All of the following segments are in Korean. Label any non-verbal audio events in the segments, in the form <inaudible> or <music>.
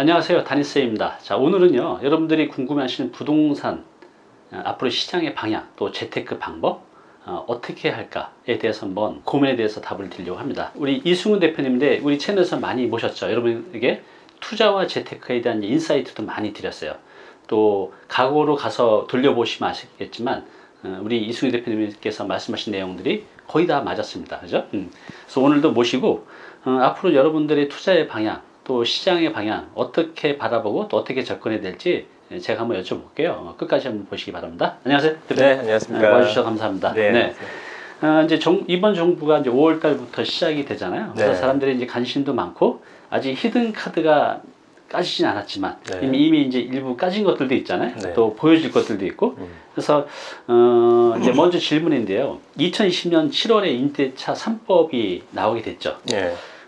안녕하세요. 다니스입니다. 자 오늘은요 여러분들이 궁금해 하시는 부동산 어, 앞으로 시장의 방향 또 재테크 방법 어, 떻게 할까에 대해서 한번 고민에 대해서 답을 드리려고 합니다. 우리 이승훈 대표님인데 우리 채널에서 많이 모셨죠. 여러분에게 투자와 재테크에 대한 인사이트도 많이 드렸어요. 또 과거로 가서 돌려보시면 아시겠지만 어, 우리 이승훈 대표님께서 말씀하신 내용들이 거의 다 맞았습니다. 그죠? 음. 그래서 오늘도 모시고 어, 앞으로 여러분들의 투자의 방향 또 시장의 방향 어떻게 바라보고 또 어떻게 접근해야 될지 제가 한번 여쭤볼게요. 어, 끝까지 한번 보시기 바랍니다. 안녕하세요. 네, 안녕하십니까. 와주셔서 감사합니다. 네, 네. 어, 이제 정, 이번 정부가 이제 5월 달부터 시작이 되잖아요. 그래서 네. 사람들이 이제 관심도 많고 아직 히든 카드가 까지진 않았지만 네. 이미, 이미 이제 일부 까진 것들도 있잖아요. 네. 또 보여질 것들도 있고. 음. 그래서 어, 이제 먼저 질문인데요. 2020년 7월에 임대차 3법이 나오게 됐죠.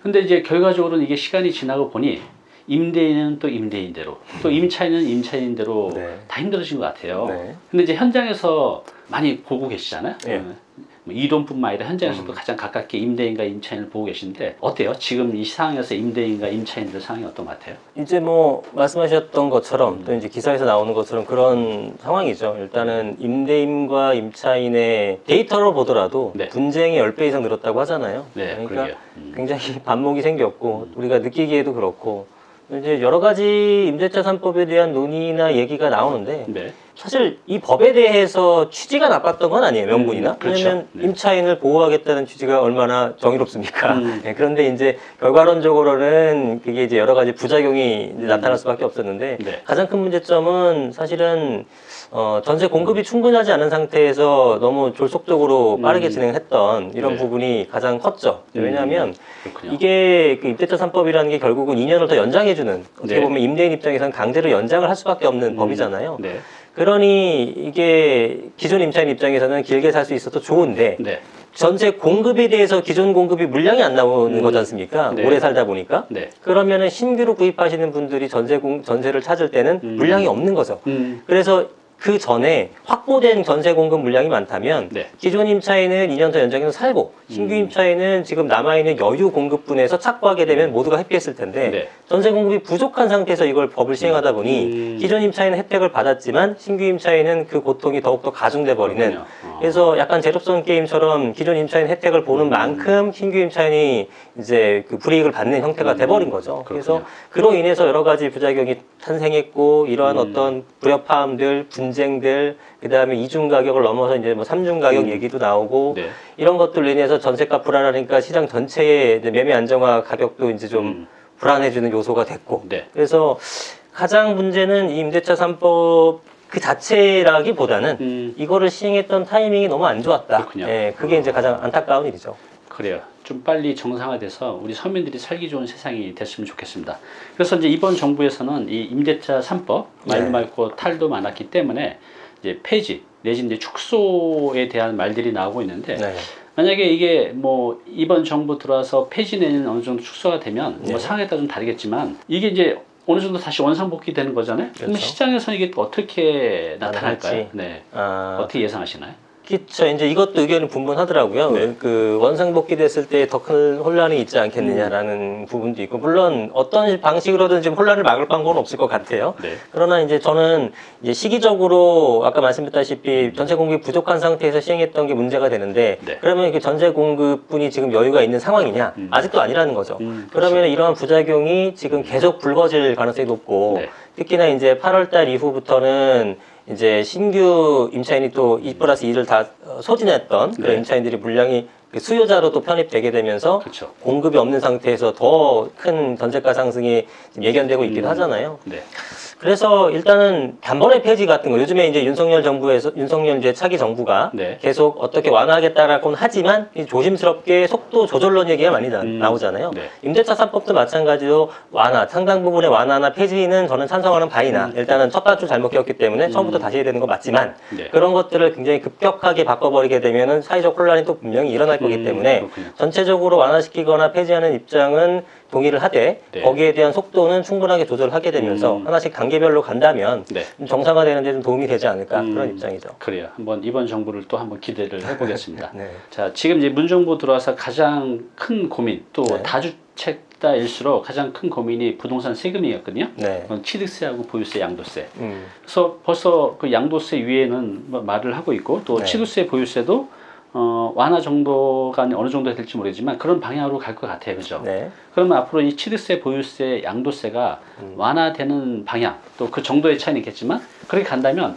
네. 근데 이제 결과적으로는 이게 시간이 지나고 보니 임대인은 또 임대인대로 또 임차인은 임차인대로 네. 다 힘들어진 것 같아요. 네. 근데 이제 현장에서 많이 보고 계시잖아요. 예. 어, 뭐 이동뿐만 아니라 현장에서도 음. 가장 가깝게 임대인과 임차인을 보고 계신데 어때요? 지금 이 상황에서 임대인과 임차인들 상황이 어떤 것 같아요? 이제 뭐 말씀하셨던 것처럼 또 이제 기사에서 나오는 것처럼 그런 상황이죠. 일단은 임대인과 임차인의 데이터로 보더라도 네. 분쟁이 10배 이상 늘었다고 하잖아요. 네, 그러니까. 음. 굉장히 <laughs> 반목이 생겼고 우리가 느끼기에도 그렇고 이제 여러 가지 임대차 3법에 대한 논의나 얘기가 나오는데 네. 사실 이 법에 대해서 취지가 나빴던 건 아니에요 명분이나 음, 그렇죠. 왜냐면 네. 임차인을 보호하겠다는 취지가 얼마나 정의롭습니까 음. <laughs> 네, 그런데 이제 결과론적으로는 그게 이제 여러 가지 부작용이 이제 나타날 수밖에 없었는데 네. 가장 큰 문제점은 사실은 어, 전세 공급이 충분하지 않은 상태에서 너무 졸속적으로 빠르게 음. 진행했던 이런 네. 부분이 가장 컸죠 음. 왜냐하면. 이게 그 임대차 3법이라는 게 결국은 2년을 더 연장해주는 어떻게 네. 보면 임대인 입장에서는 강제로 연장을 할 수밖에 없는 음. 법이잖아요. 네. 그러니 이게 기존 임차인 입장에서는 길게 살 수 있어도 좋은데 네. 전세 공급에 대해서 기존 공급이 물량이 안 나오는 음. 거지 않습니까? 네. 오래 살다 보니까. 네. 그러면은 신규로 구입하시는 분들이 전세 공, 전세를 찾을 때는 음. 물량이 없는 거죠. 음. 그래서 그 전에 확보된 전세 공급 물량이 많다면 네. 기존 임차인은 2년 더 연장해서 살고 신규 음. 임차인은 지금 남아있는 여유 공급분에서 착보하게 되면 모두가 해피했을 텐데 네. 전세 공급이 부족한 상태에서 이걸 법을 시행하다 보니 음. 기존 임차인은 혜택을 받았지만 신규 임차인은 그 고통이 더욱더 가중돼 버리는 그렇군요. 어. 그래서 약간 제로섬 게임처럼 기존 임차인 혜택을 보는 음. 만큼 신규 임차인이 이제 그 불이익을 받는 형태가 음. 돼버린 거죠. 그래서 그렇군요. 그로 인해서 여러 가지 부작용이 탄생했고 이러한 음. 어떤 불협화음들, 분 쟁들, 그 다음에 이중 가격을 넘어서 이제 뭐 삼중 가격 음. 얘기도 나오고 네. 이런 것들로 인해서 전세가 불안하니까 시장 전체의 매매 안정화 가격도 이제 좀 음. 불안해지는 요소가 됐고 네. 그래서 가장 문제는 이 임대차 3법 그 자체라기보다는 음. 이거를 시행했던 타이밍이 너무 안 좋았다. 그렇군요. 예, 그게 이제 가장 안타까운 일이죠. 그래요. 좀 빨리 정상화돼서 우리 서민들이 살기 좋은 세상이 됐으면 좋겠습니다. 그래서 이제 이번 정부에서는 이 임대차 3법 말도 네. 많고 탈도 많았기 때문에 이제 폐지 내지 이제 축소에 대한 말들이 나오고 있는데 네. 만약에 이게 뭐 이번 정부 들어와서 폐지 내는 어느 정도 축소가 되면 네. 뭐 상황에 따라 좀 다르겠지만 이게 이제 어느 정도 다시 원상복귀 되는 거잖아요. 그렇죠. 시장에서는 이게 또 어떻게 나타날까요? 네. 아, 어떻게 예상하시나요? 그쵸. 이제 이것도 의견이 분분하더라고요. 네. 그 원상복귀 됐을 때 더 큰 혼란이 있지 않겠느냐라는 음. 부분도 있고, 물론 어떤 방식으로든 지금 혼란을 막을 방법은 없을 것 같아요. 네. 그러나 이제 저는 이제 시기적으로 아까 말씀드렸다시피 전세 공급이 부족한 상태에서 시행했던 게 문제가 되는데 네. 그러면 이게 전세 공급분이 지금 여유가 있는 상황이냐? 음. 아직도 아니라는 거죠. 음, 그러면 이러한 부작용이 지금 계속 불거질 가능성이 높고 네. 특히나 이제 8월달 이후부터는 이제 신규 임차인이 또2 플러스 2를 다 어, 소진했던 그런 네. 임차인들이 물량이 그 수요자로 또 편입되게 되면서 그렇죠. 공급이 없는 상태에서 더 큰 전세가 상승이 지금 예견되고 있기도 음. 하잖아요. 네. 그래서 일단은 단번에 폐지 같은 거 요즘에 이제 윤석열 정부에서 윤석열 이제 차기 정부가 네. 계속 어떻게 완화하겠다라고는 하지만 이 조심스럽게 속도 조절론 얘기가 많이 나, 음. 나오잖아요. 네. 임대차 3법도 마찬가지로 완화, 상당 부분의 완화나 폐지는 저는 찬성하는 바이나 음. 일단은 첫 단추 잘못 꼈기 때문에 처음부터 다시 해야 되는 거 맞지만 네. 그런 것들을 굉장히 급격하게 바꿔버리게 되면은 사회적 혼란이 또 분명히 일어날 거기 음, 때문에 그렇군요. 전체적으로 완화시키거나 폐지하는 입장은 동의를 하되 네. 거기에 대한 속도는 충분하게 조절하게 되면서 음. 하나씩 단계별로 간다면 네. 좀 정상화되는 데 좀 도움이 되지 않을까 음. 그런 입장이죠. 그래요. 한번 이번 정부를 또 한번 기대를 해보겠습니다. <laughs> 네. 자, 지금 이제 문정부 들어와서 가장 큰 고민 또 네. 다주택 20대일수록 가장 큰 고민이 부동산 세금이었거든요. 네. 취득세하고 보유세, 양도세. 음. 그래서 벌써 그 양도세 위에는 뭐 말을 하고 있고 또 네. 취득세, 보유세도 어, 완화 정도가 어느 정도 될지 모르지만 그런 방향으로 갈 것 같아요, 그죠? 네. 그러면 앞으로 이 취득세, 보유세, 양도세가 음. 완화되는 방향 또 그 정도의 차이는 있겠지만 그렇게 간다면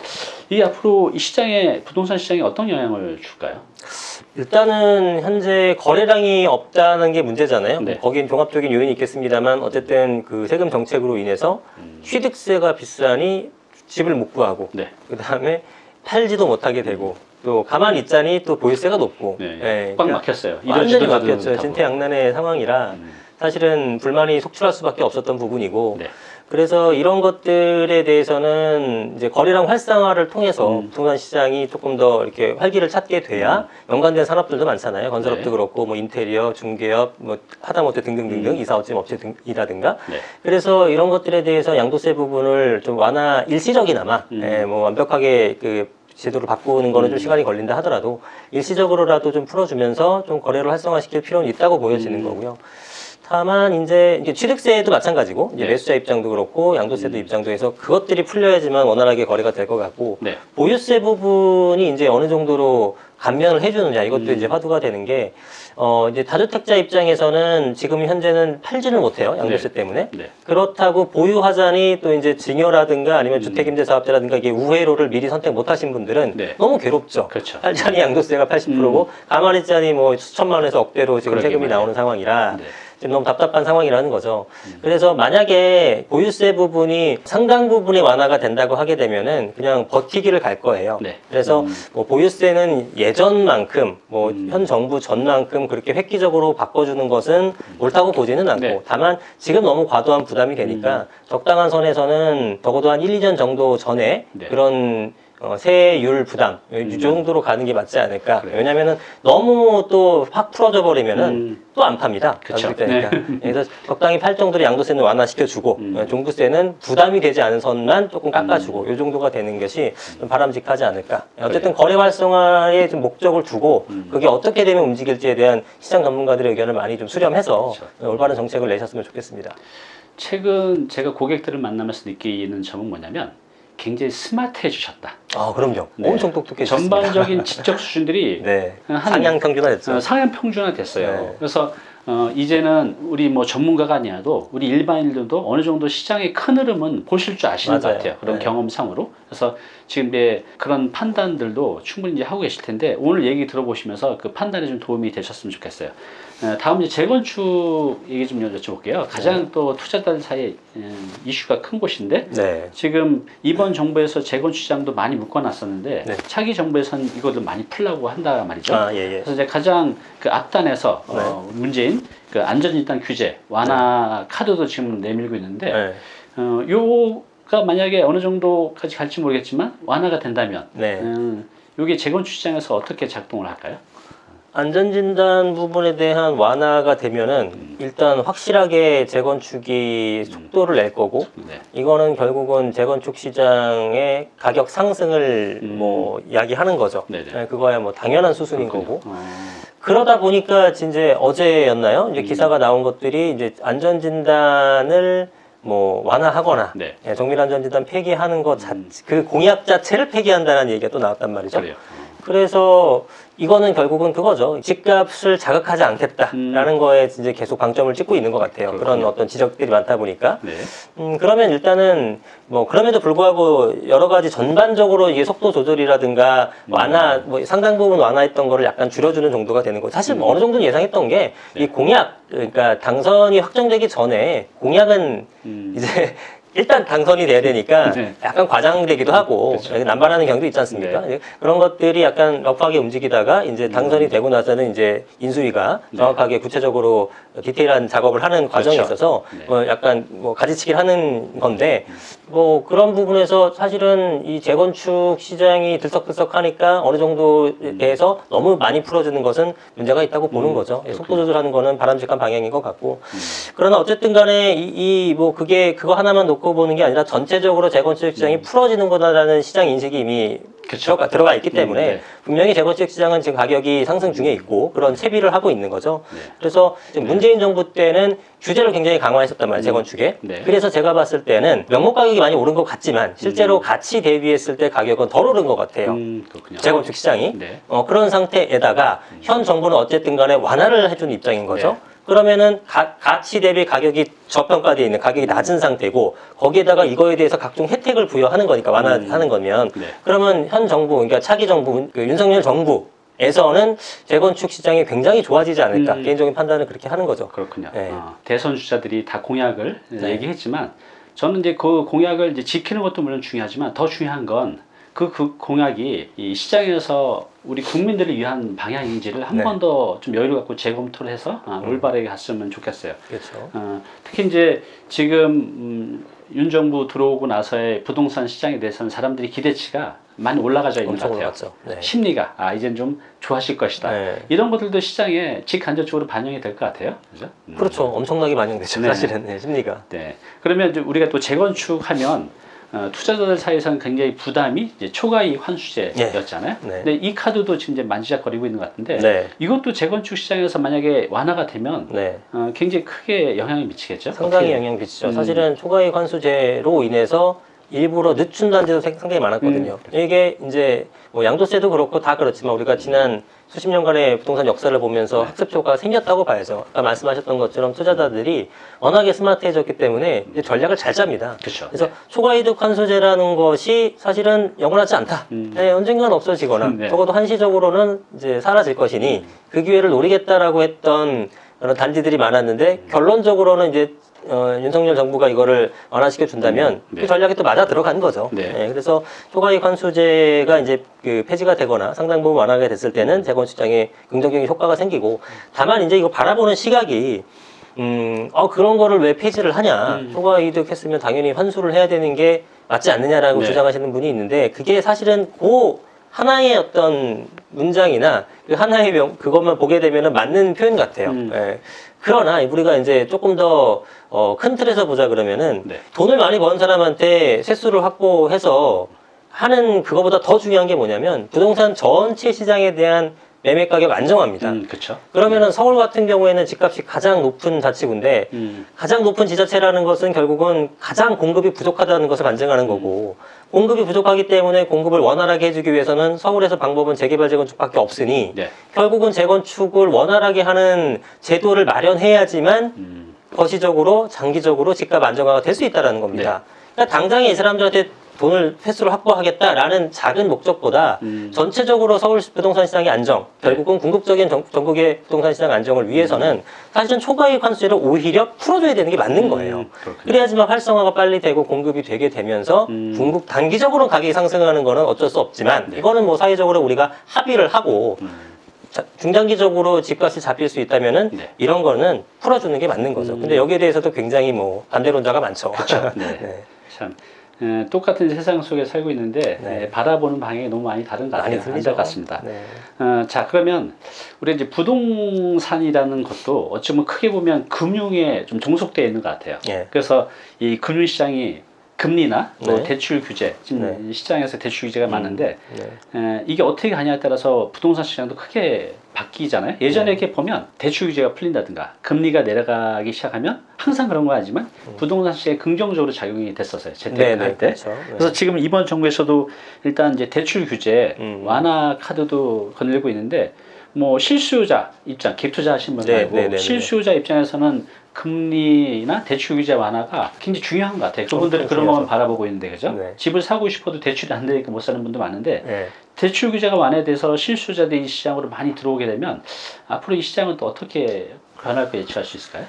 이 앞으로 이 시장에 부동산 시장에 어떤 영향을 줄까요? 일단은 현재 거래량이 없다는 게 문제잖아요. 네. 뭐 거긴 종합적인 요인이 있겠습니다만 어쨌든 그 세금 정책으로 인해서 취득세가 비싸니 집을 못 구하고 네. 그 다음에 팔지도 못하게 되고 또 가만히 있자니 또 보유세가 높고 네. 예, 꽉 그러니까 막혔어요. 완전히 막혔죠. 진퇴양난의 상황이라 음. 사실은 불만이 속출할 수밖에 없었던 부분이고 네. 그래서 이런 것들에 대해서는 이제 거래량 활성화를 통해서 음. 부동산 시장이 조금 더 이렇게 활기를 찾게 돼야 연관된 산업들도 많잖아요. 건설업도 네. 그렇고 뭐 인테리어, 중개업, 뭐 하다못해 등등등등 음. 이사업체 업체이라든가 네. 그래서 이런 것들에 대해서 양도세 부분을 좀 완화 일시적이나마 음. 예, 뭐 완벽하게 그 제도를 바꾸는 거는 좀 음. 시간이 걸린다 하더라도 일시적으로라도 좀 풀어주면서 좀 거래를 활성화시킬 필요는 있다고 보여지는 음. 거고요. 다만 이제 이제 취득세도 마찬가지고 이제 네. 매수자 입장도 그렇고 양도세도 음. 입장도 해서 그것들이 풀려야지만 원활하게 거래가 될 것 같고 네. 보유세 부분이 이제 어느 정도로 감면을 해주느냐 이것도 음. 이제 화두가 되는 게 어, 이제 다주택자 입장에서는 지금 현재는 팔지를 못해요 양도세 때문에 네. 그렇다고 보유하자니 또 이제 증여라든가 아니면 음. 주택임대사업자라든가 이게 우회로를 미리 선택 못하신 분들은 네. 너무 괴롭죠. 그렇죠. 팔자니 양도세가 80%고 가만히 있자니 뭐 수천만 원에서 억대로 지금 세금이. 나오는 상황이라 네. 너무 답답한 상황이라는 거죠. 음. 그래서 만약에 보유세 부분이 상당 부분이 완화가 된다고 하게 되면은 그냥 버티기를 갈 거예요. 네. 그래서 음. 뭐 보유세는 예전만큼 뭐 음. 현 정부 전만큼 그렇게 획기적으로 바꿔주는 것은 옳다고 보지는 않고 네. 다만 지금 너무 과도한 부담이 되니까 적당한 선에서는 적어도 한 1, 2년 정도 전에 네. 그런 어, 세율 부담 이 정도로 가는 게 맞지 않을까. 음. 그래요. 왜냐면은 너무 또 확 풀어져 버리면은 음. 또안 팝니다. 그쵸. 가격대니까. 그래서 적당히 팔 정도로 양도세는 완화시켜주고 음. 어, 종부세는 부담이 되지 않은 선만 조금 깎아주고 이 정도가 되는 것이 좀 바람직하지 않을까. 어쨌든 거래 활성화에 좀 목적을 두고 음. 그게 어떻게 되면 움직일지에 대한 시장 전문가들의 의견을 많이 좀 수렴해서 그렇죠. 올바른 정책을 내셨으면 좋겠습니다. 최근 제가 고객들을 만나면서 느끼는 점은 뭐냐면 굉장히 스마트해지셨다. 아 그럼요. 네. 엄청 똑똑해졌습니다. 전반적인 <laughs> 지적 수준들이 네. 한- 상향 평준화됐죠. 어, 상향 평준화 됐어요. 네. 그래서 어, 이제는 우리 뭐 전문가가 아니어도 우리 일반인들도 어느 정도 시장의 큰 흐름은 보실 줄 아시는 것 맞아요. 같아요. 그런 네. 경험상으로. 그래서 지금 이제 그런 판단들도 충분히 이제 하고 계실 텐데 오늘 얘기 들어보시면서 그 판단에 좀 도움이 되셨으면 좋겠어요. 어, 다음 이제 재건축 얘기 좀 여쭤볼게요. 가장 또 투자자들 사이에 음, 이슈가 큰 곳인데 네. 지금 이번 정부에서 재건축 시장도 많이 묶어놨었는데 네. 차기 정부에서는 이거를 많이 풀라고 한다 말이죠. 아, 예, 예. 그래서 이제 가장 그 앞단에서 네. 어, 문제인 그 안전일단 규제 완화 카드도 지금 내밀고 있는데 네. 어, 요가 만약에 어느 정도까지 갈지 모르겠지만 완화가 된다면 네. 음, 요게 재건축 시장에서 어떻게 작동을 할까요? 안전진단 부분에 대한 완화가 되면은 일단 확실하게 재건축이 속도를 낼 거고 네. 이거는 결국은 재건축 시장의 가격 상승을 음. 뭐 이야기하는 거죠. 네네. 네, 그거야 뭐 당연한 수순인 그렇군요. 거고. 어, 그러다 보니까 이제 어제였나요? 이제 음. 기사가 나온 것들이 이제 안전진단을 뭐 완화하거나 네. 예, 정밀 안전진단 폐기하는 것 자, 음. 그 공약 자체를 폐기한다는 얘기가 또 나왔단 말이죠. 그래요. 그래서 이거는 결국은 그거죠. 집값을 자극하지 않겠다라는 거에 이제 계속 방점을 찍고 있는 것 같아요. 그런 음. 그렇군요. 어떤 지적들이 많다 보니까. 네. 음, 그러면 일단은 뭐 그럼에도 불구하고 여러 가지 전반적으로 이게 속도 조절이라든가 음. 완화, 뭐 상당 부분 완화했던 거를 약간 줄여주는 정도가 되는 거죠. 사실 뭐 어느 정도는 예상했던 게이 네. 공약, 그러니까 당선이 확정되기 전에 공약은 음, 이제 일단 당선이 돼야 되니까 네. 약간 과장되기도 하고 그렇죠. 남발하는 경우도 있지 않습니까? 네. 그런 것들이 약간 러프하게 움직이다가 이제 당선이 되고 나서는 이제 인수위가 네. 정확하게 구체적으로 디테일한 작업을 하는 과정이 그렇죠. 있어서 네. 뭐 약간 뭐 가지치기를 하는 건데 뭐 그런 부분에서 사실은 이 재건축 시장이 들썩들썩하니까 어느 정도에 대해서 너무 많이 풀어주는 것은 문제가 있다고 보는 음, 거죠. 그렇군요. 속도 조절하는 거는 바람직한 방향인 것 같고 음. 그러나 어쨌든 간에 이 뭐 그게 그거 하나만 놓고 보는 게 아니라 전체적으로 재건축 시장이 풀어지는 거다라는 시장 인식이 이미 그쵸. 들어가, 들어가 있기 때문에 음, 네. 분명히 재건축 시장은 지금 가격이 상승 중에 있고 그런 채비를 하고 있는 거죠. 네. 그래서 지금 문재인 정부 때는 규제를 굉장히 강화했었단 말이에요, 재건축에. 네. 그래서 제가 봤을 때는 명목 가격이 많이 오른 것 같지만 실제로 같이 대비했을 때 가격은 덜 오른 것 같아요. 음, 그렇군요. 재건축 시장이. 네. 어, 그런 상태에다가 현 정부는 어쨌든 간에 완화를 해주는 입장인 거죠. 네. 그러면은 가, 가치 대비 가격이 저평가되어 있는 가격이 낮은 상태고 거기에다가 이거에 대해서 각종 혜택을 부여하는 거니까 완화하는 거면 네. 그러면 현 정부 그러니까 차기 정부 그 윤석열 정부 에서는 재건축 시장이 굉장히 좋아지지 않을까 음. 개인적인 판단을 그렇게 하는 거죠. 그렇군요. 네. 어, 대선 주자들이 다 공약을 네. 얘기했지만 저는 이제 그 공약을 이제 지키는 것도 물론 중요하지만 더 중요한 건그 그 공약이 이 시장에서 우리 국민들을 위한 방향인지를 한 네. 번더 좀 여유를 갖고 재검토를 해서 아, 음. 올바르게 갔으면 좋겠어요. 그렇죠. 어, 특히 이제 지금 음, 윤 정부 들어오고 나서의 부동산 시장에 대해서는 사람들이 기대치가 많이 올라가져 있는 것 같아요. 네. 심리가 아 이젠 좀 좋아질 것이다. 네. 이런 것들도 시장에 직간접적으로 반영이 될 것 같아요. 그죠? 음. 그렇죠. 엄청나게 반영되죠. 네. 사실은 네, 심리가. 네. 그러면 이제 우리가 또 재건축하면 어, 투자자들 사이에서는 굉장히 부담이 초과이익 환수제였잖아요. 네. 근데 이 카드도 지금 이제 만지작거리고 있는 것 같은데 네. 이것도 재건축 시장에서 만약에 완화가 되면 네. 어, 굉장히 크게 영향을 미치겠죠. 상당히 어떻게- 영향 미치죠. 음. 사실은 초과이익 환수제로 인해서 일부러 늦춘 단지도 생- 상당히 많았거든요. 음. 이게 이제 뭐 양도세도 그렇고 다 그렇지만 우리가 지난 수십 년간의 부동산 역사를 보면서 네. 학습 효과가 생겼다고 봐야죠. 아까 말씀하셨던 것처럼 투자자들이 워낙에 스마트해졌기 때문에 전략을 잘 짭니다. 그렇죠. 그래서 초과이득 환수제라는 것이 사실은 영원하지 않다. 음. 네, 언젠간 없어지거나 네. 적어도 한시적으로는 이제 사라질 것이니 그 기회를 노리겠다라고 했던 그런 단지들이 많았는데 결론적으로는 이제 어, 윤석열 정부가 이거를 완화시켜 준다면 음, 네. 그 전략이 또 맞아 들어간 거죠. 네. 그래서 초과이익 환수제가 이제 그 폐지가 되거나 상당 부분 완화가 됐을 때는 재건축장에 긍정적인 효과가 생기고 다만 이제 이거 바라보는 시각이 음, 어, 그런 거를 왜 폐지를 하냐. 음. 초과 이득 했으면 당연히 환수를 해야 되는 게 맞지 않느냐라고 네. 주장하시는 분이 있는데 그게 사실은 그 하나의 어떤 문장이나 그 하나의 명, 그것만 보게 되면 맞는 표현 같아요. 음. 예. 그러나 우리가 이제 조금 더 어, 큰 틀에서 보자 그러면은 네. 돈을 많이 버는 사람한테 세수를 확보해서 하는 그거보다 더 중요한 게 뭐냐면 부동산 전체 시장에 대한 매매 가격 안정화입니다. 음, 그렇죠. 그러면은 서울 같은 경우에는 집값이 가장 높은 자치구인데 음, 가장 높은 지자체라는 것은 결국은 가장 공급이 부족하다는 것을 반증하는 거고 공급이 부족하기 때문에 공급을 원활하게 해주기 위해서는 서울에서 방법은 재개발 재건축밖에 없으니 네. 결국은 재건축을 원활하게 하는 제도를 마련해야지만 음, 거시적으로 장기적으로 집값 안정화가 될 수 있다는 겁니다. 네. 그러니까 당장에 이 사람들한테 돈을 횟수를 확보하겠다라는 작은 목적보다 음. 전체적으로 서울 부동산 시장의 안정, 결국은 궁극적인 전, 전국의 부동산 시장 안정을 위해서는 사실은 초과이익 환수제를 오히려 풀어줘야 되는 게 맞는 거예요. 음, 그렇군요. 그래야지만 활성화가 빨리 되고 공급이 되게 되면서 음. 궁극 단기적으로 가격이 상승하는 거는 어쩔 수 없지만 네. 이거는 뭐 사회적으로 우리가 합의를 하고 음, 자, 중장기적으로 집값이 잡힐 수 있다면은 네. 이런 거는 풀어주는 게 맞는 거죠. 음. 근데 여기에 대해서도 굉장히 뭐 반대론자가 많죠. 그렇죠. <laughs> 네. 네. 참 에, 똑같은 세상 속에 살고 있는데 네. 에, 바라보는 방향이 너무 많이 다른 것 많이 같아요. 틀리죠. 안타깝습니다. 네. 어, 자 그러면 우리 이제 부동산이라는 것도 어쩌면 크게 보면 금융에 좀 종속되어 있는 것 같아요. 예. 그래서 이 금융시장이 금리나 또 네. 대출 규제 지금 시장에서 대출 규제가 많은데 네. 에, 이게 어떻게 가냐에 따라서 부동산 시장도 크게 바뀌잖아요. 예전에 네. 이렇게 보면 대출 규제가 풀린다든가 금리가 내려가기 시작하면 항상 그런 건 아니지만 부동산 시장에 긍정적으로 작용이 됐었어요. 재테크 음. 네, 네, 할 때. 그렇죠. 네. 그래서 지금 이번 정부에서도 일단 이제 대출 규제 음. 완화 카드도 건들고 있는데 뭐 실수요자 입장, 갭투자 하신 분 네, 말고 네, 네, 네. 실수요자 입장에서는 금리나 대출 규제 완화가 굉장히 중요한 것 같아요. 그분들은 엄청 그런 것만. 바라보고 있는데 그죠? 네. 집을 사고 싶어도 대출이 안 되니까 못 사는 분도 많은데 네. 대출 규제가 완화돼서 실수요자들이 이 시장으로 많이 들어오게 되면 앞으로 이 시장은 또 어떻게 변할 까 예측할 수 있을까요?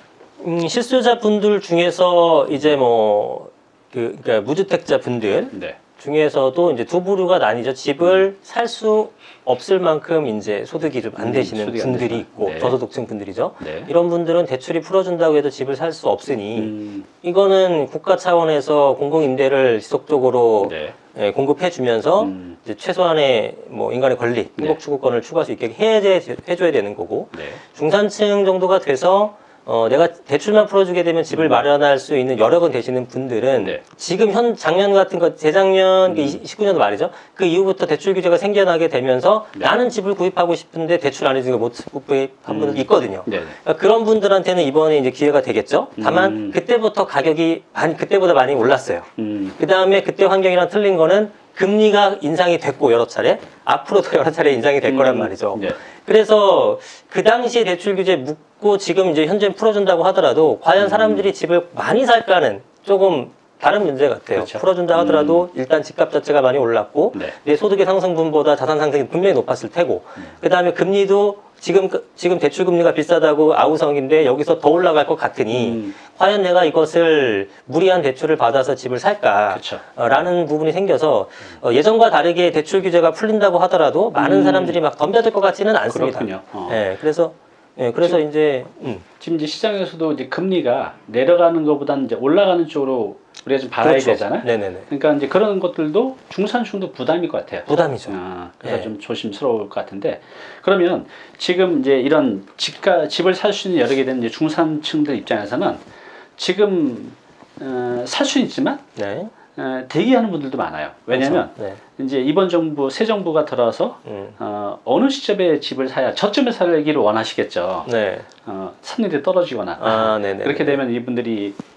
음, 실수요자 분들 중에서 이제 뭐 그, 그러니까 무주택자 분들 네. 중에서도 이제 두 부류가 나뉘죠. 집을 살수 없을 만큼 이제 소득이 좀안 음, 되시는 소득이 안 분들이 되시나. 있고 네. 저소득층 분들이죠. 네. 이런 분들은 대출이 풀어준다고 해도 집을 살 수 없으니 음, 이거는 국가 차원에서 공공임대를 지속적으로 네. 예, 공급해주면서 음, 이제 최소한의 뭐 인간의 권리, 네. 행복 추구권을 추구할 수 있게 해야, 해줘야 되는 거고 네. 중산층 정도가 돼서 어, 내가 대출만 풀어주게 되면 집을 마련할 수 있는 여력은 되시는 분들은 네. 지금 현 작년 같은 거 재작년 그 19년도 말이죠. 그 이후부터 대출 규제가 생겨나게 되면서 네. 나는 집을 구입하고 싶은데 대출 안 해주니까 못 구입한 분들 있거든요. 네. 네. 그러니까 그런 분들한테는 이번에 이제 기회가 되겠죠. 다만 음. 그때부터 가격이 많이 그때보다 많이 올랐어요. 음. 그 다음에 그때 환경이랑 틀린 거는 금리가 인상이 됐고 여러 차례 앞으로도 여러 차례 인상이 될 거란 음. 말이죠. 네. 그래서 그 당시에 대출 규제 묻고 지금 이제 현재 풀어준다고 하더라도 음. 과연 사람들이 집을 많이 살까는 조금 다른 문제 같아요. 그렇죠. 풀어준다 하더라도 일단 집값 자체가 많이 올랐고 네. 내 소득의 상승분보다 자산 상승이 분명히 높았을 테고 그 다음에 금리도 지금 그- 지금 대출 금리가 비싸다고 아우성인데 여기서 더 올라갈 것 같으니 음. 과연 내가 이것을 무리한 대출을 받아서 집을 살까? 그렇죠. 어, 라는 부분이 생겨서 어, 예전과 다르게 대출 규제가 풀린다고 하더라도 많은 음. 사람들이 막 덤벼들 것 같지는 않습니다. 그렇군요. 어. 예, 그래서 예, 그래서 이제 음, 지금 이제 시장에서도 이제 금리가 내려가는 것보다는 이제 올라가는 쪽으로 우리가 좀 봐야 그렇죠. 되잖아요. 네네네. 그러니까 이제 그런 것들도 중산층도 부담일 것 같아요. 부담이죠. 아, 그래서 네. 좀 조심스러울 것 같은데 그러면 지금 이제 이런 집가 집을 살 수 있는 여러 개 되는 중산층들 입장에서는 지금 어, 살 수는 있지만 네. 어, 대기하는 분들도 많아요. 왜냐하면 그렇죠. 이제 이번 정부 새 정부가 들어서 음. 어, 어느 시점에 집을 사야 저점에 살기를 원하시겠죠. 네. 어, 샀는데 떨어지거나 아. 그렇게 되면 이분들이 이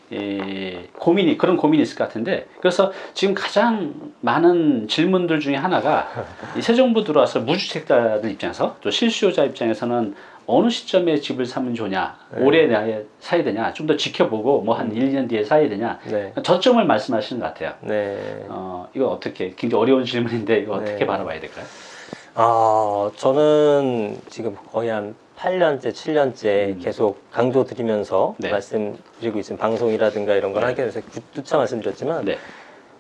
고민이 그런 고민이 있을 것 같은데 그래서 지금 가장 많은 질문들 중에 하나가 이새 정부 들어와서 무주택자들 입장에서 또 실수요자 입장에서는 어느 시점에 집을 사면 좋냐 네. 올해 내에 사야 되냐 좀 더 지켜보고 뭐한 1, 2년 뒤에 사야 되냐 네. 저점을 말씀하시는 것 같아요. 네. 어, 이거 어떻게 굉장히 어려운 질문인데 이거 어떻게 네. 바라봐야 될까요? 아, 저는 지금 거의 한 8년째, 7년째 계속 강조 드리면서 네. 말씀드리고 있는 방송이라든가 이런 걸 네. 하게 돼서 누차 말씀드렸지만 네.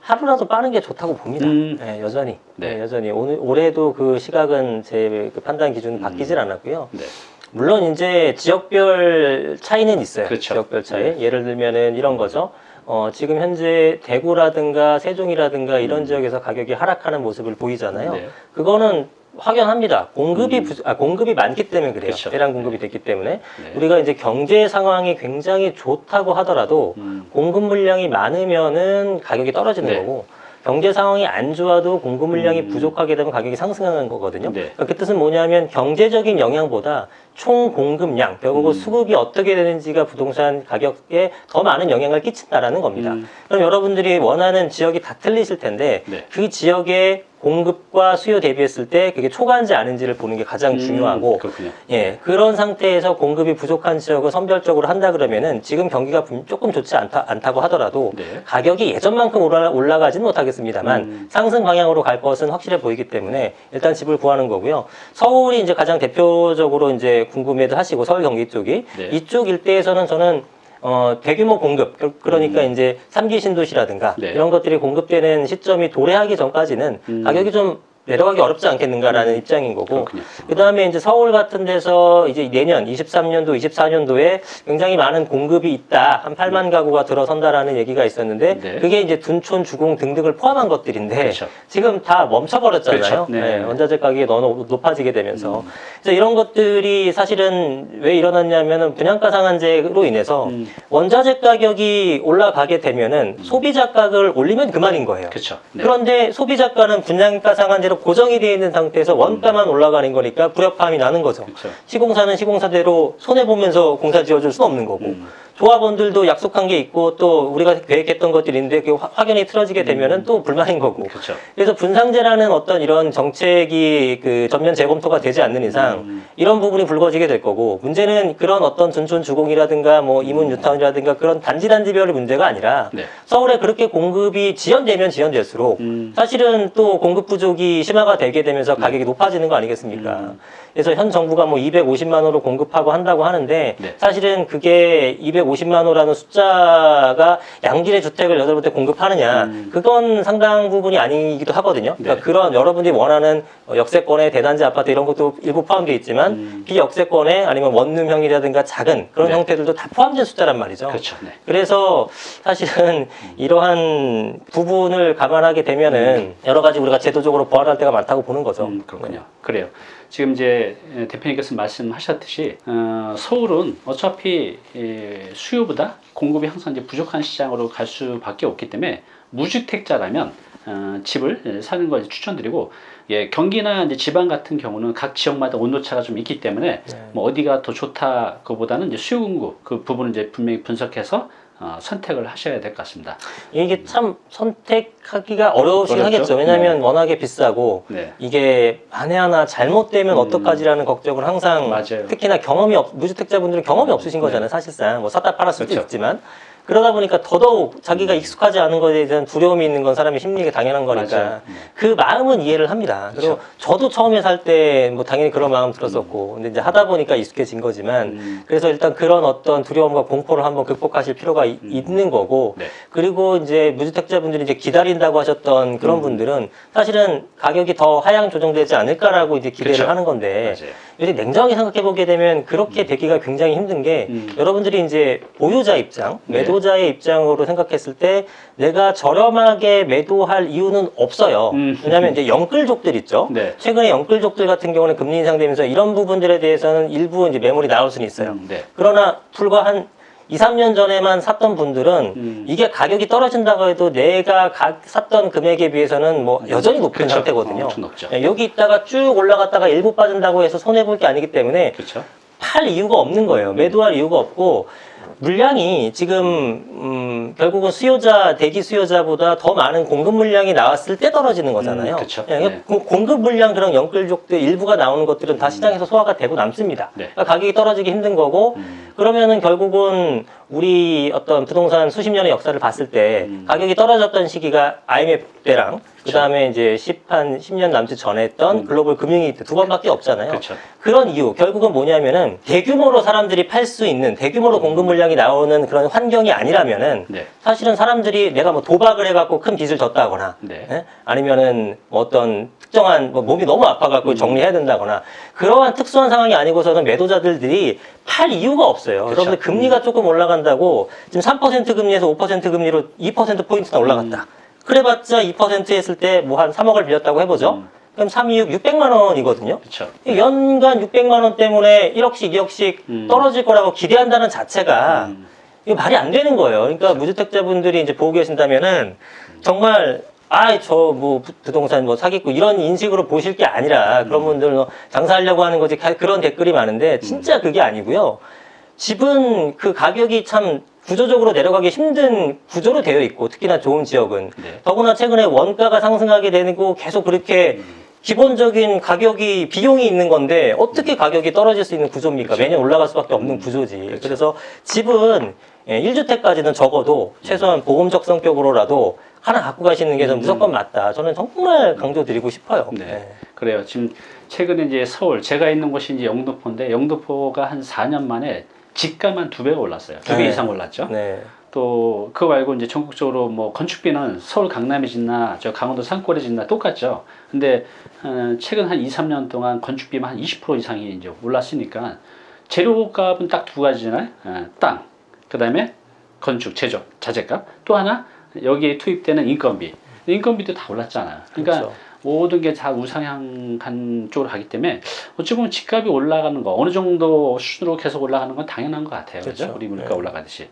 하루라도 빠른 게 좋다고 봅니다. 음. 네, 여전히. 네. 네, 여전히. 오늘, 올해도 그 시각은 제 그 판단 기준은 바뀌질 않았고요. 네. 물론 이제 지역별 차이는 있어요. 그렇죠. 지역별 차이. 예를 들면은 이런 거죠. 어, 지금 현재 대구라든가 세종이라든가 이런 지역에서 가격이 하락하는 모습을 보이잖아요. 음. 네. 그거는 확연합니다. 공급이 부, 아, 공급이 많기 때문에 그래요. 그렇죠. 대량 공급이 됐기 때문에 네. 우리가 이제 경제 상황이 굉장히 좋다고 하더라도 음. 공급 물량이 많으면은 가격이 떨어지는 네. 거고 경제 상황이 안 좋아도 공급 물량이 음. 부족하게 되면 가격이 상승하는 거거든요. 네. 그러니까 그 뜻은 뭐냐면 경제적인 영향보다 총 공급량, 결국 음. 수급이 어떻게 되는지가 부동산 가격에 더 많은 영향을 끼친다라는 겁니다. 음. 그럼 여러분들이 원하는 지역이 다 틀리실 텐데 네. 그 지역의 공급과 수요 대비했을 때 그게 초과한지 아닌지를 보는 게 가장 음, 중요하고 그렇군요. 예, 그런 상태에서 공급이 부족한 지역을 선별적으로 한다 그러면은 지금 경기가 분- 조금 좋지 않다, 않다고 하더라도 네. 가격이 예전만큼 올라, 올라가지는 못하겠습니다만 음. 상승 방향으로 갈 것은 확실해 보이기 때문에 일단 집을 구하는 거고요. 서울이 이제 가장 대표적으로 이제 궁금해도 하시고 서울 경기 쪽이 네. 이쪽 일대에서는 저는 어, 대규모 공급, 그- 그러니까 이제 삼기 신도시라든가 음. 네. 이런 것들이 공급되는 시점이 도래하기 전까지는 음. 가격이 좀 내려가기 어렵지 않겠는가라는 입장인 거고. 그 다음에 이제 서울 같은 데서 이제 내년 23년도, 24년도에 굉장히 많은 공급이 있다. 한 8만 가구가 들어선다라는 얘기가 있었는데 네. 그게 이제 둔촌, 주공 등등을 포함한 것들인데 그렇죠. 지금 다 멈춰버렸잖아요. 그렇죠. 네. 네, 원자재 가격이 너무 높아지게 되면서. 음. 그래서 이런 것들이 사실은 왜 일어났냐면은 분양가 상한제로 인해서 음. 원자재 가격이 올라가게 되면은 소비자 가격을 올리면 그만인 거예요. 그렇죠. 네. 그런데 소비자가는 분양가 상한제로 고정이 되어 있는 상태에서 원가만 올라가는 거니까 불협화음이 나는 거죠. 그렇죠. 시공사는 시공사대로 손해 보면서 공사 지어줄 수는 없는 거고 음. 조합원들도 약속한 게 있고 또 우리가 계획했던 것들이 있는데 그 화- 확연히 틀어지게 되면 은 또 불만인 거고. 그렇죠. 그래서 분상제라는 어떤 이런 정책이 그 전면 재검토가 되지 않는 이상 음. 이런 부분이 불거지게 될 거고 문제는 그런 어떤 둔촌 주공이라든가 뭐 이문 유타운이라든가 그런 단지 단지별의 문제가 아니라 네. 서울에 그렇게 공급이 지연되면 지연될수록 음. 사실은 또 공급 부족이 심화가 되게 되면서 가격이 높아지는 거 아니겠습니까? 음. 그래서 현 정부가 뭐 250만 호로 공급하고 한다고 하는데 네. 사실은 그게 250만 호라는 숫자가 양질의 주택을 여덟 대 공급하느냐 음. 그건 상당 부분이 아니기도 하거든요. 그러니까 네. 그런 여러분들이 원하는 어, 역세권의 대단지 아파트 이런 것도 일부 포함되어 있지만 음. 비역세권의 아니면 원룸형이라든가 작은 그런 네. 형태들도 다 포함된 숫자란 말이죠. 그렇죠. 네. 그래서 사실은 이러한 부분을 감안하게 되면은 여러 가지 우리가 제도적으로 보완할 때가 많다고 보는 거죠. 음, 그렇군요. 그래요. 지금 이제 대표님께서 말씀하셨듯이 어, 서울은 어차피 예, 수요보다 공급이 항상 이제 부족한 시장으로 갈 수밖에 없기 때문에 무주택자라면 어, 집을 예, 사는 걸 추천드리고 예, 경기나 이제 지방 같은 경우는 각 지역마다 온도차가 좀 있기 때문에 네. 뭐 어디가 더 좋다 그보다는 이제 수요 공급 그 부분을 이제 분명히 분석해서 어, 선택을 하셔야 될 것 같습니다. 이게 참 선택하기가 어려우시긴 어렵죠? 하겠죠. 왜냐하면 워낙에 비싸고 네. 이게 만에 하나 잘못되면 음. 어떡하지라는 걱정을 항상 맞아요. 특히나 경험이 없, 무주택자분들은 경험이 없으신 네. 거잖아요. 사실상 뭐 샀다 팔았을 수도 그렇죠. 있지만 그러다 보니까 더더욱 자기가 익숙하지 않은 것에 대한 두려움이 있는 건 사람의 심리가 당연한 거니까. 네. 그 마음은 이해를 합니다. 그리고 그렇죠. 저도 처음에 살 때 뭐 당연히 그런 마음 들었었고 근데 이제 하다 보니까 익숙해진 거지만 음. 그래서 일단 그런 어떤 두려움과 공포를 한번 극복하실 필요가 이- 있는 거고 네. 그리고 이제 무주택자분들이 이제 기다린다고 하셨던 그런 음. 분들은 사실은 가격이 더 하향 조정되지 않을까라고 이제 기대를 그렇죠. 하는 건데 맞아요. 요새 냉정하게 생각해 보게 되면 그렇게 되기가 굉장히 힘든 게 음. 여러분들이 이제 보유자 입장, 네. 매도자의 입장으로 생각했을 때 내가 저렴하게 매도할 이유는 없어요. 음. 왜냐하면 이제 영끌족들 있죠. 네. 최근에 영끌족들 같은 경우는 금리 인상되면서 이런 부분들에 대해서는 일부 이제 매물이 나올 수는 있어요. 음, 네. 그러나 불과 한 2, 3년 전에만 샀던 분들은 음. 이게 가격이 떨어진다고 해도 내가 가- 샀던 금액에 비해서는 뭐 여전히 높은 그렇죠. 상태거든요. 어. 예, 여기 있다가 쭉 올라갔다가 일부 빠진다고 해서 손해볼 게 아니기 때문에 그렇죠. 팔 이유가 없는 거예요. 매도할 이유가 없고 물량이 지금 음, 결국은 수요자 대기 수요자보다 더 많은 공급 물량이 나왔을 때 떨어지는 거잖아요. 음, 그쵸. 예, 네. 고- 공급 물량 그런 영끌족들 일부가 나오는 것들은 다 시장에서 소화가 되고 남습니다. 네. 그러니까 가격이 떨어지기 힘든 거고 음. 그러면은 결국은 우리 어떤 부동산 수십 년의 역사를 봤을 때 음. 가격이 떨어졌던 시기가 IMF 때랑 그 다음에 이제 10 한 10년 남짓 전에 했던 글로벌 금융위기 때 두 번밖에 없잖아요. 음. 그렇죠. 그런 이유 결국은 뭐냐면은 대규모로 사람들이 팔 수 있는 대규모로 공급 물량이 나오는 그런 환경이 아니라면은 네. 사실은 사람들이 내가 뭐 도박을 해갖고 큰 빚을 졌다거나 네. 예? 아니면은 뭐 어떤 특정한 뭐 몸이 너무 아파갖고 정리해야 된다거나 그러한 특수한 상황이 아니고서는 매도자들이 팔 이유가 없어요. 그렇죠. 여러분들 금리가 조금 올라간 다고 지금 3% 금리에서 5% 금리로 2% 포인트나 올라갔다. 그래봤자 2% 했을 때 뭐 한 3억을 빌렸다고 해보죠. 음. 그럼 3, 2, 6, 600만 원이거든요. 그렇죠. 연간 600만 원 때문에 1억씩 2억씩 음. 떨어질 거라고 기대한다는 자체가 음. 이거 말이 안 되는 거예요. 그러니까 무주택자분들이 이제 보고 계신다면은 정말 아 저 뭐 부동산 뭐 사겠고 이런 인식으로 보실 게 아니라 그런 분들 뭐 장사하려고 하는 거지 가- 그런 댓글이 많은데 진짜 그게 아니고요. 집은 그 가격이 참 구조적으로 내려가기 힘든 구조로 되어 있고 특히나 좋은 지역은 네. 더구나 최근에 원가가 상승하게 되고 계속 그렇게 기본적인 가격이 비용이 있는 건데 어떻게 가격이 떨어질 수 있는 구조입니까? 매년 올라갈 수밖에 없는 구조지. 그래서 집은 예, 1주택까지는 적어도 최소한 보험 적 성격으로라도 하나 갖고 가시는 게 저는 무조건 맞다. 저는 정말 강조드리고 싶어요. 네. 예. 그래요. 지금 최근에 이제 서울 제가 있는 곳이 이제 영등포인데 영등포가 한 4년 만에 집값만 두 배가 올랐어요. 두배 네. 이상 올랐죠. 네. 또 그거 말고 이제 전국적으로 뭐 건축비는 서울 강남이 짓나 저 강원도 산골에 짓나 똑같죠. 근데 어, 최근 한 2, 3년 동안 건축비만 한 20% 이상이 이제 올랐으니까 재료값은 딱 두 가지잖아요. 어, 땅, 그 다음에 건축, 제조, 자재값. 또 하나 여기에 투입되는 인건비. 인건비도 다 올랐잖아요. 그러니까 그렇죠. 모든 게 다 우상향 간 쪽으로 가기 때문에 어찌 보면 집값이 올라가는 거 어느 정도 수준으로 계속 올라가는 건 당연한 것 같아요. 그죠? 그렇죠. 우리 물가 네. 올라가듯이.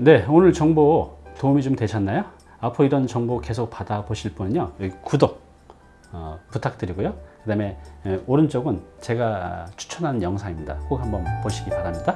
네, 오늘 정보 도움이 좀 되셨나요? 앞으로 이런 정보 계속 받아보실 분은요, 구독 어, 부탁드리고요. 그 다음에 오른쪽은 제가 추천하는 영상입니다. 꼭 한번 보시기 바랍니다.